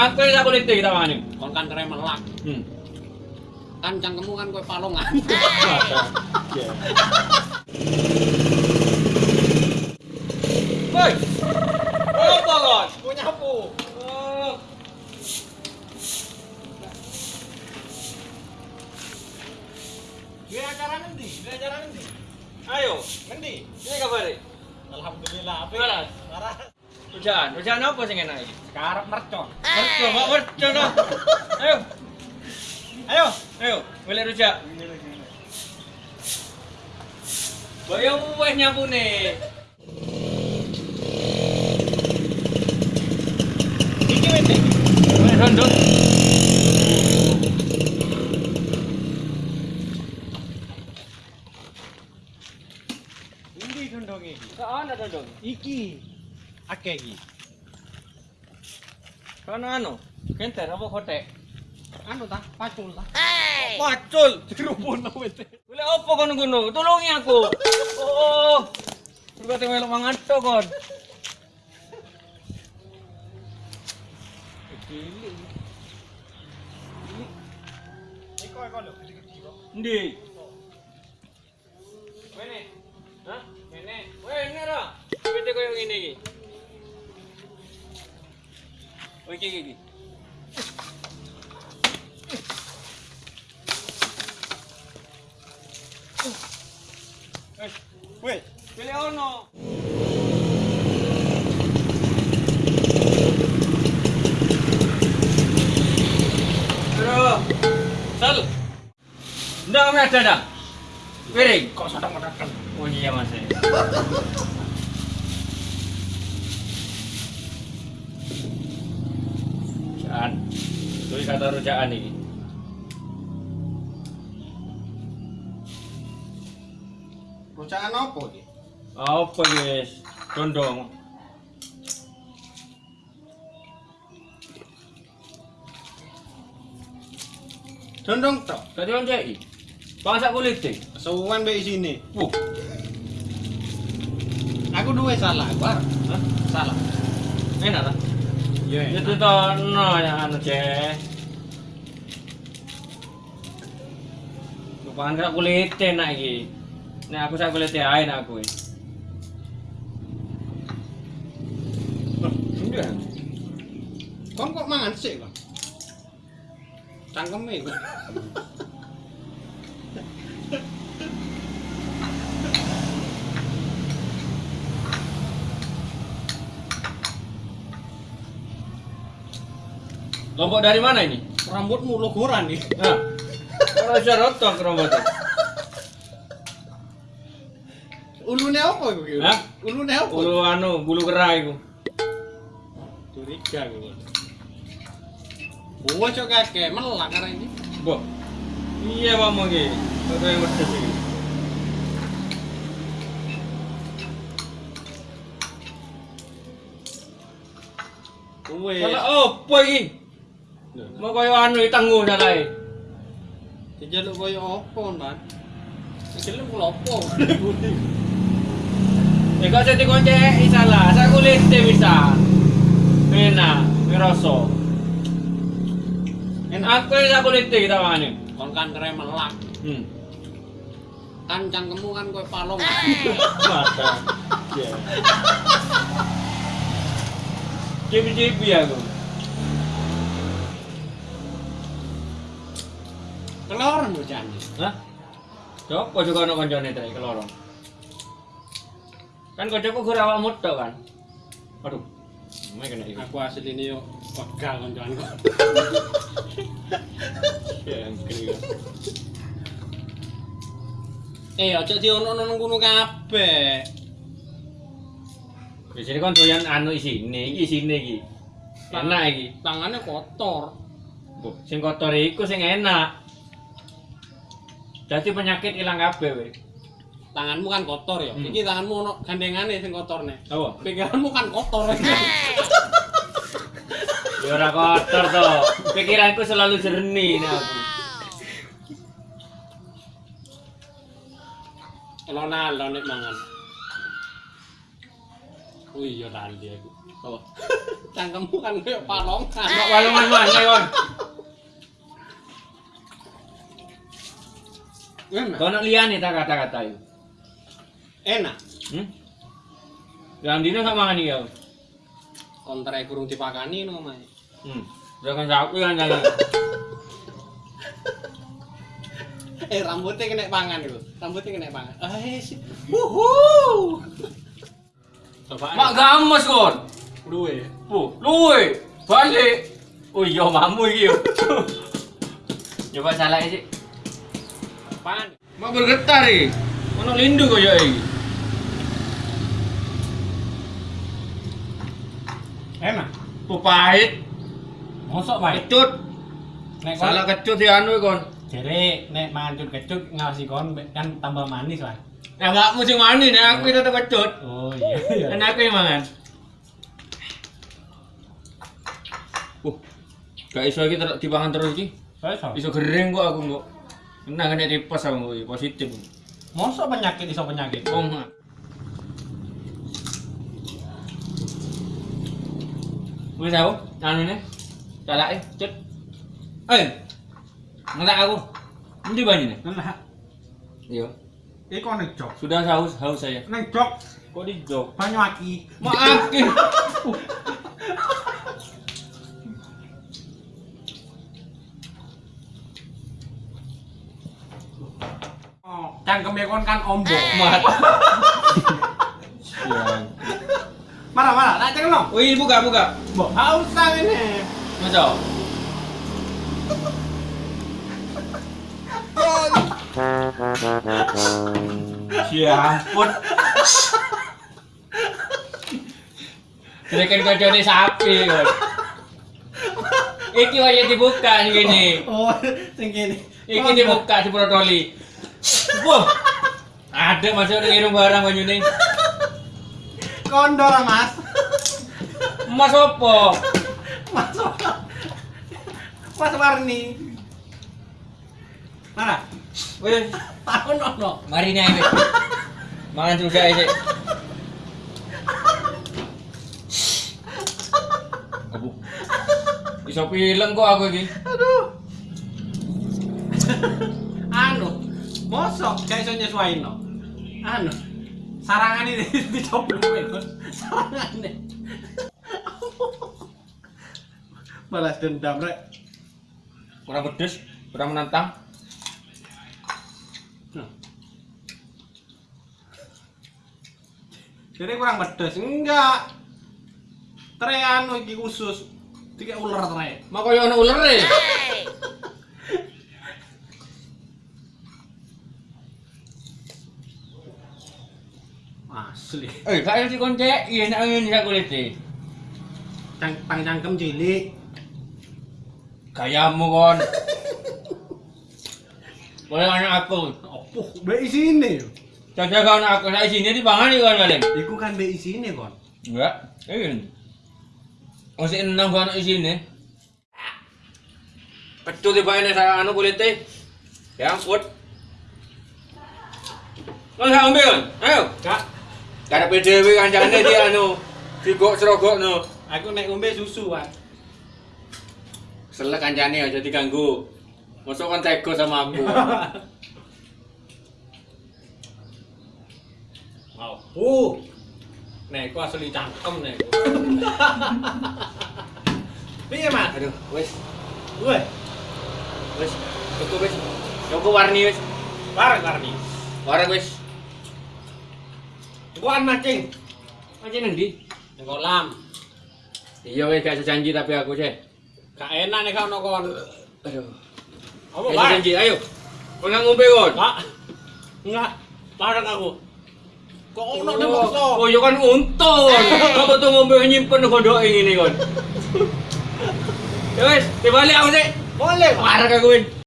Aku yang aku lihat kita mana? Kon kan kere melak. Hmm. Kan cangkemmu kan kowe palongan. Woi. Apa kon? Mau nyapu. Oh. Gue acara nanti, gue acara nanti. Ayo, Nanti. ini kabar Alhamdulillah. Apa? Waras. Waras. Hujan, hujan apa sing enak iki? Sekarep mercon. Mercon, kok eh. mercon. Ayo. Ayo, ayo, boleh rujak. Boyo wes nyampune. Iki wes. Wes ndok. Iki. Akeh iki. Kana anu, kenter apa kotek? Anu ta, pacul ta. Pacul. Dirupun wete. Boleh apa kon ngono? Tulungi aku. Oh. Berkata melok mangato kon. Iko lho, gede-gede kok. Ndi? Wene. Hah? Wene. Wene ra. Pete koyo ngene iki. Oh iki iki. Wes. Wes. Pilih ono. Bro. Sal. Ndak ada. Piring. Kok sadang mendadak. Oh iya mas. Rujaan. Itu kata rujaan ini. Rujaan apa iki? Apa guys? Condong. Dondong tok. Tadi kan cai. Bangsa kulit deh. Suwan mbek sini. Wuh. Aku duwe salah. Hah? Salah. Enak lah. Iya. Itu toh no yang anu ceh. Lupakan kira kulit enak iki. Nah aku sak kulit ae nak aku. Enggak. Kon kok mangan sik kok? Cangkeme kok. Lombok dari mana ini? Rambutmu logoran nih. Nah. Kalau bisa rotok romboknya. Ulune apa iku? Hah? Ulune apa? Bulu anu, bulu kera iku. Curiga gue. Gua cok kakek melak karena ini. Bo. Iya Pak Mogi. Kau yang pedes iki. Salah opo iki? Mau koyo anu tangguh salah Dijaluk koyo apa, Nan? Dijaluk kula apa? Ya kok jadi kunci salah, saya kulit bisa. Enak, ngerasa. Enak. Aku saya kulit kita mana? Kon kan kere melak. Hmm. Kan cangkemmu kan koyo palongan. Mata. Ya. Cipi-cipi aku. Keloran bocahnya. Hah? Coba juga ono koncone tadi kelorong. Kan kocokku gur awak muda kan. Aduh. Mai kena iki. Aku asli ini yo pegal kok. Ya, angkri. Eh, aja diono-ono nang kono kabeh. Di sini kan doyan anu isine, iki isine iki. Enak iki. Tangannya kotor. Bu, sing kotor iku sing enak. Jadi penyakit hilang kabeh we. Tanganmu kan kotor ya. Hmm. Iki tanganmu ono gandengane sing kotorne. Apa? Pikiranmu kan kotor. Ya ora kotor to. Pikiranku selalu jernih nek aku. Ronaldo nek mangan. Oh iya tadi aku. Apa? Cangkemmu kan kayak palongan. Mak walungan mana kon? Enak. Kau nak liane tak kata-kata itu. Enak. Hmm? Yang dina gak makan dia. Kontra kurung dipakani no Mas. Hmm. Jangan sapi kan jangan. Eh rambutnya kena pangan itu. Rambutnya kena pangan. Eh. Wuhu. Coba. Mak gamas kon. duwe. Pu, luwe. Balik. Oh iya mamu iki yo. Coba salah sih. Apaan? Mak bergetar iki. Ono lindu kok ya iki. Enak. Pu pahit, Mosok bae. kecut. Nek Salah kecut ya anu kon. jere nek mancut kecut ngawasi kon kan tambah manis lah. Ya enggak mesti mani nek aku tetep kecut. Oh iya iya. Kan aku yang mangan. Uh, gak iso iki dipangan terus iki. Iso. Iso gering kok aku kok. Kena kena tipes aku iki, positif. Mosok penyakit iso penyakit. Oh, mak. Wis tau, anu ne. Calake, cet. Eh. Ngelak aku. Endi banyune? Nah, Iya. iku nek jok. Sudah haus haus saya. Nek jok Kok di jok? banyu aki. Maaf. cangkeme kon kan ombo. Mat. Siang. Marah marah, tak cangkem no. Wih, buka buka. Mbok, haus ini. Masa? Ya ampun. Direkan kocone sapi kon. Iki wae dibuka sing. Oh, sing kene. Iki dibuka di protoli. Wah. Ada masuk irung barang banyune. Kondor, Mas. Mas opo? Mas. Mas Warni. Mana? Wis, Tahun ono. mari nih wis. Mangan juga iki. Abu. Iso pileng kok aku iki. Aduh. anu, mosok gak iso nyesuaino. Anu. Sarangan ini dicoplok kowe. Sarangan ini. Balas dendam rek. Kurang pedes, kurang menantang. Jadi kurang pedes enggak. Tre anu iki khusus. Tiga ular tre. Mak koyo ono uler e. Asli. Eh, kaya si konce, iya nek ngene sak kulit e. Cang pang cangkem cilik. Gayamu kon. Boleh anak aku. Opo, be isine. Jaga kau anak aku, saya sini dipangan iki kon paling. Iku kan be isine kon. Enggak, ini. Masih enam kan isine. Kecut di bawah saya anu kulitnya. Ya ampun. Kau saya ambil, ayo. Kak, Ada PDW kancane dia anu. Digok serogok no. aku nek ngombe susu, Pak. Selek kancane aja diganggu. Masuk kan tego sama aku. Mau. Uh. Nek ku asli cangkem nek. Piye, Mas? Aduh, wes, Woi, wes. Cukup wes. Cukup warni wes. bareng Karni. Warna wes. Kuan mancing. Macam nanti. Ning kolam. Iya wes, gak janji tapi aku sih. Gak enak nek ono kon. Aduh. Apa, Pak? janji, ayo. Kau nggak ngombe kon. Pak. Enggak. Bareng aku. Kok ono nek Oh, maksa? oh ya kan untung. Kau tuh ngombe nyimpen kodok ini kon. Ya wes, dibalik aku sih. Boleh. Parah aku wes.